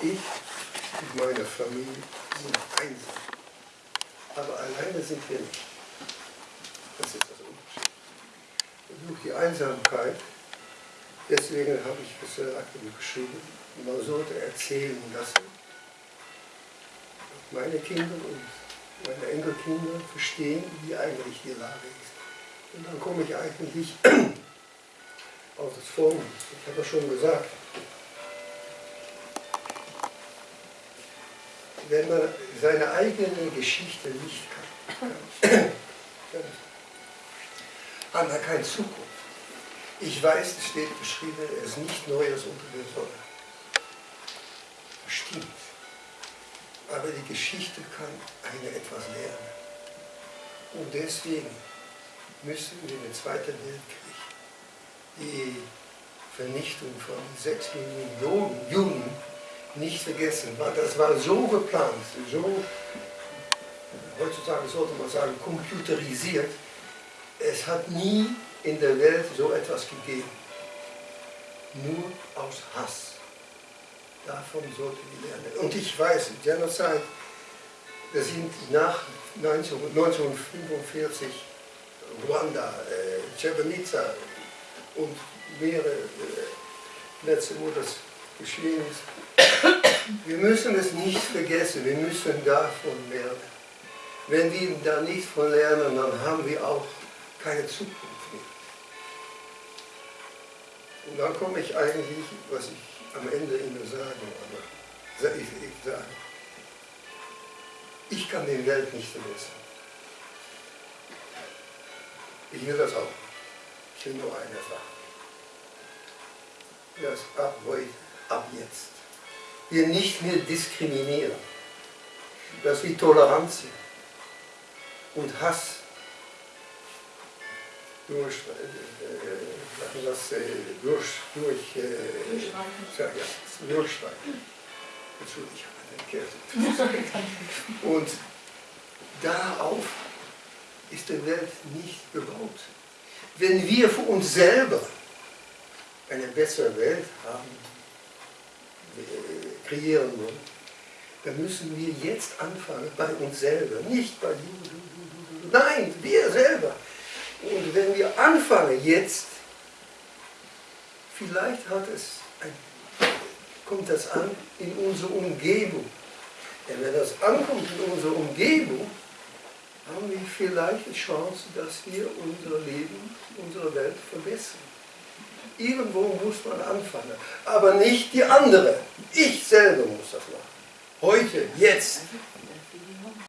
Ich und meine Familie sind einsam. Aber alleine sind wir nicht. Das ist das Unterschied. Durch die Einsamkeit, deswegen habe ich und geschrieben, man sollte erzählen lassen, meine Kinder und meine Enkelkinder verstehen, wie eigentlich die Lage ist. Und dann komme ich eigentlich auf das Folgende. Ich habe ja schon gesagt, wenn man seine eigene Geschichte nicht kann, hat man keine Zukunft. Ich weiß, es steht beschrieben, es ist nicht Neues unter der Sonne. Stimmt. Aber die Geschichte kann eine etwas lernen. Und deswegen müssen wir den Zweiten Weltkrieg, die Vernichtung von sechs Millionen Juden nicht vergessen. Das war so geplant, so, heutzutage sollte man sagen, computerisiert. Es hat nie in der Welt so etwas gegeben. Nur aus Hass. Davon sollten wir lernen. Und ich weiß, Genocide, das sind nach 1945 Ruanda, äh, Srebrenica und mehrere äh, Plätze, wo das geschehen ist. Wir müssen es nicht vergessen, wir müssen davon lernen. Wenn wir da nicht von lernen, dann haben wir auch keine Zukunft mehr. Und dann komme ich eigentlich, was ich am Ende Ihnen sagen, aber ich, ich sage, ich kann die Welt nicht vergessen. Ich will das auch. Ich will nur eine Sache. Dass ab heute, ab jetzt, wir nicht mehr diskriminieren. Dass wir Toleranz sind und Hass durch, äh, äh, das, äh, durch, durch äh, ja, ja, durchstreichen. Entschuldigung, ich habe eine Kälte. Und darauf ist die Welt nicht gebaut. Wenn wir für uns selber eine bessere Welt haben, äh, kreieren wollen, dann müssen wir jetzt anfangen bei uns selber, nicht bei du, Nein, wir selber. Und wenn wir anfangen jetzt, vielleicht hat es ein, kommt das an in unsere Umgebung. Denn wenn das ankommt in unsere Umgebung, haben wir vielleicht die Chance, dass wir unser Leben, unsere Welt verbessern. Irgendwo muss man anfangen, aber nicht die andere. Ich selber muss das machen. Heute, jetzt.